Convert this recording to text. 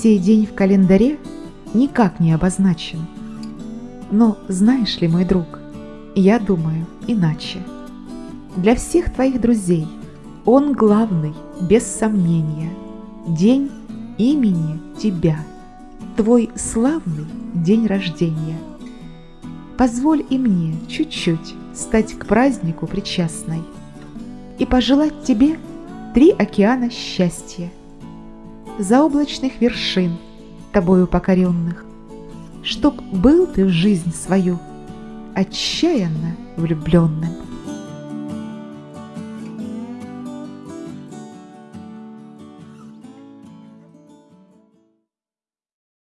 Сей день в календаре никак не обозначен. Но знаешь ли, мой друг, я думаю иначе. Для всех твоих друзей он главный, без сомнения, день имени тебя, твой славный день рождения. Позволь и мне чуть-чуть стать к празднику причастной и пожелать тебе три океана счастья, заоблачных вершин, тобою покоренных, чтоб был ты в жизнь свою отчаянно влюбленным.